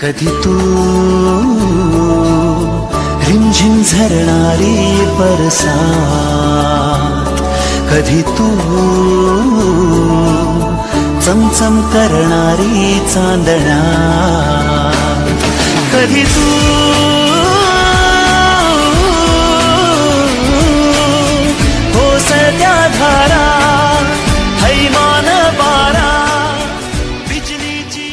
कधी तू रिमझिम झरणारी परसा कधी तू चमचम करणारी चांदणा कधी तू कोसत्या धारा हैमान बारा बिजलीची